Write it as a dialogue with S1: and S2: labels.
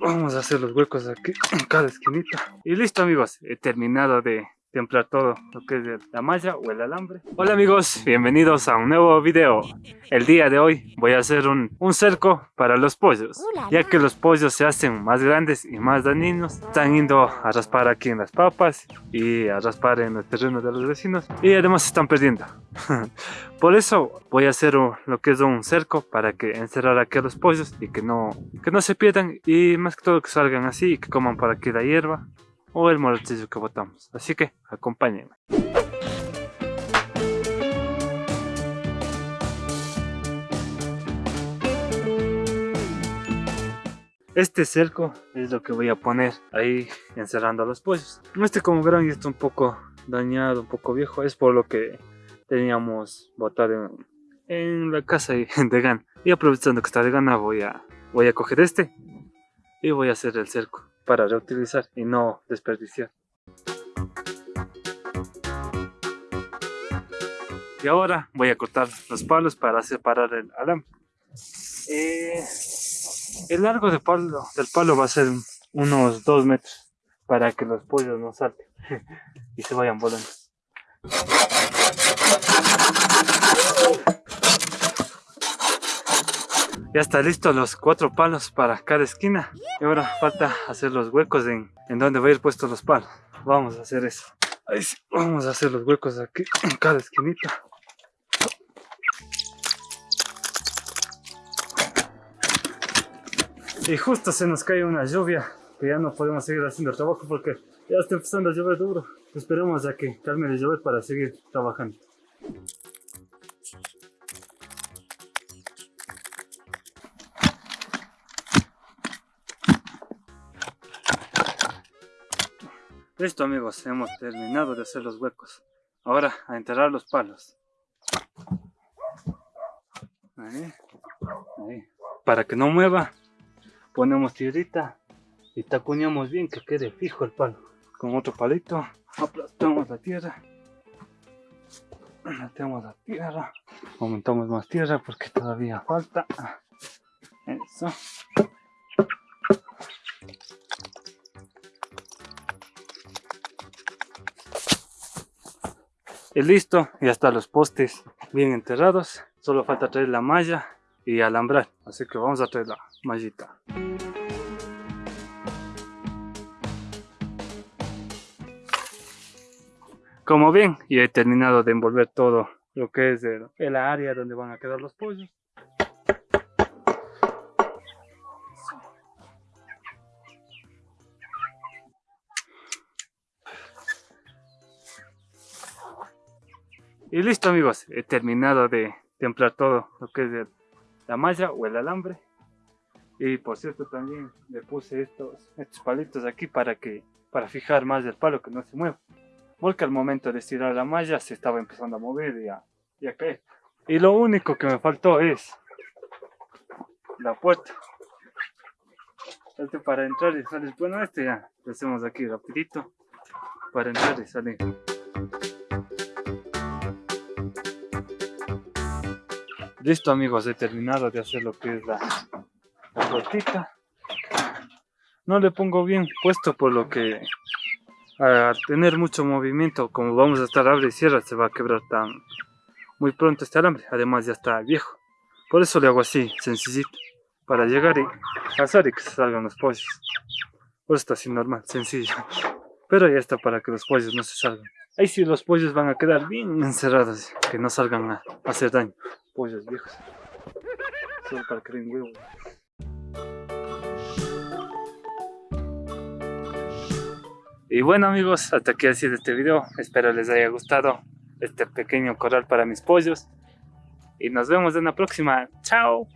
S1: Vamos a hacer los huecos aquí en cada esquinita. Y listo amigos, he terminado de templar todo lo que es la malla o el alambre. Hola amigos, bienvenidos a un nuevo video. El día de hoy voy a hacer un, un cerco para los pollos. Ya que los pollos se hacen más grandes y más dañinos. Están yendo a raspar aquí en las papas y a raspar en el terreno de los vecinos. Y además se están perdiendo. Por eso voy a hacer lo que es un cerco para que encerrar aquí a los pollos y que no, que no se pierdan. Y más que todo que salgan así y que coman por aquí la hierba o el morotillo que botamos. Así que acompáñenme. Este cerco es lo que voy a poner ahí encerrando a los pollos. Este como verán ya está un poco dañado, un poco viejo. Es por lo que teníamos botado en, la casa de Gan. Y aprovechando que está de gana voy a, voy a coger este y voy a hacer el cerco para reutilizar y no desperdiciar. Y ahora voy a cortar los palos para separar el alambre. Eh, el largo de palo, del palo va a ser unos 2 metros para que los pollos no salten y se vayan volando. Ya está listo los cuatro palos para cada esquina. Y ahora falta hacer los huecos en, en donde va a ir puestos los palos. Vamos a hacer eso. Vamos a hacer los huecos aquí en cada esquinita. Y justo se nos cae una lluvia que ya no podemos seguir haciendo el trabajo porque ya está empezando a llover duro. Esperemos a que calme de llover para seguir trabajando. Listo amigos, hemos terminado de hacer los huecos. Ahora a enterrar los palos. Ahí, ahí. Para que no mueva, ponemos tierrita y tacuñamos bien que quede fijo el palo. Con otro palito aplastamos la tierra. Metemos la tierra. Aumentamos más tierra porque todavía falta. Eso. Y listo, ya están los postes bien enterrados. Solo falta traer la malla y alambrar. Así que vamos a traer la mallita. Como bien, ya he terminado de envolver todo lo que es el, área donde van a quedar los pollos. Y listo amigos, he terminado de templar todo lo que es la malla o el alambre. Y por cierto también le puse estos, estos palitos aquí para que para fijar más el palo que no se mueva. Porque al momento de estirar la malla se estaba empezando a mover y a, y a caer. Y lo único que me faltó es la puerta. Este para entrar y salir. Bueno, este ya lo hacemos aquí rapidito para entrar y salir. Listo amigos, he terminado de hacer lo que es la, la No le pongo bien puesto por lo que a tener mucho movimiento, como vamos a estar abre y cierra, se va a quebrar tan muy pronto este alambre. Además ya está viejo. Por eso le hago así, sencillito. Para llegar y hacer y que salgan los pollos. Por eso está así normal, sencillo. Pero ya está para que los pollos no se salgan. Ahí sí los pollos van a quedar bien encerrados, que no salgan a hacer daño pollos viejos. Solo para que huevo. Y bueno amigos, hasta aquí ha sido este video. Espero les haya gustado este pequeño corral para mis pollos. Y nos vemos en la próxima. ¡Chao!